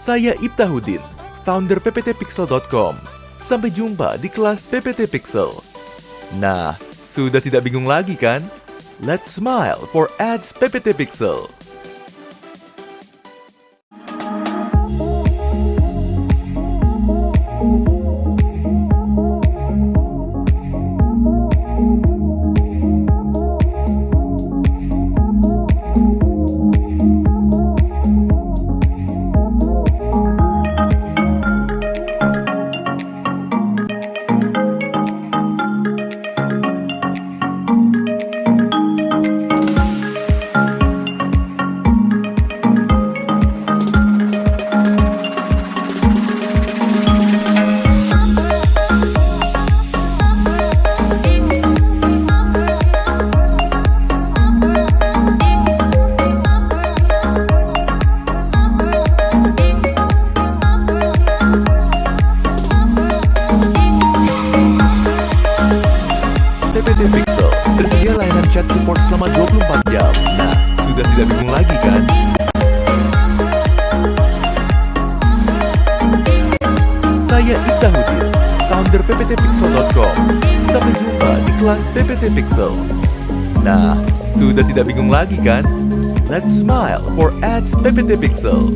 Saya Ibtahuddin, founder pptpixel.com. Sampai jumpa di kelas PPT Pixel. Nah, sudah tidak bingung lagi kan? Let's smile for ads PPT Pixel. Pixel tersedia layanan chat support selama 24 jam. Nah, sudah tidak bingung lagi kan? Saya Ibtahuddin, founder pptpixel.com. Sampai jumpa di kelas PPT Pixel. Nah, sudah tidak bingung lagi kan? Let's smile for ads PPT Pixel.